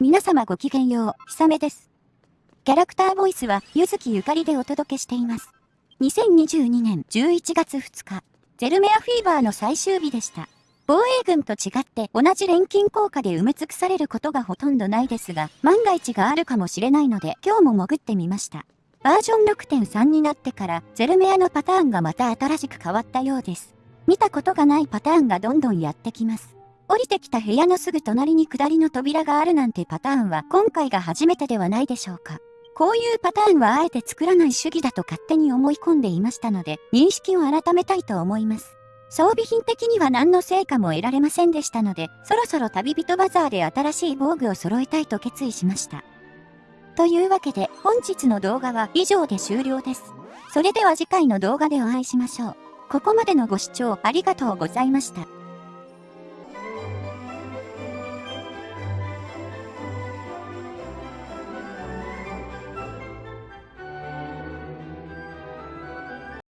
皆様ごきげんよう、ひさめです。キャラクターボイスは、ゆずきゆかりでお届けしています。2022年11月2日、ゼルメアフィーバーの最終日でした。防衛軍と違って同じ錬金効果で埋め尽くされることがほとんどないですが、万が一があるかもしれないので今日も潜ってみました。バージョン6.3になってからゼルメアのパターンがまた新しく変わったようです。見たことがないパターンがどんどんやってきます。降りてきた部屋のすぐ隣に下りの扉があるなんてパターンは今回が初めてではないでしょうか。こういうパターンはあえて作らない主義だと勝手に思い込んでいましたので、認識を改めたいと思います。装備品的には何の成果も得られませんでしたので、そろそろ旅人バザーで新しい防具を揃えたいと決意しました。というわけで、本日の動画は以上で終了です。それでは次回の動画でお会いしましょう。ここまでのご視聴ありがとうございました。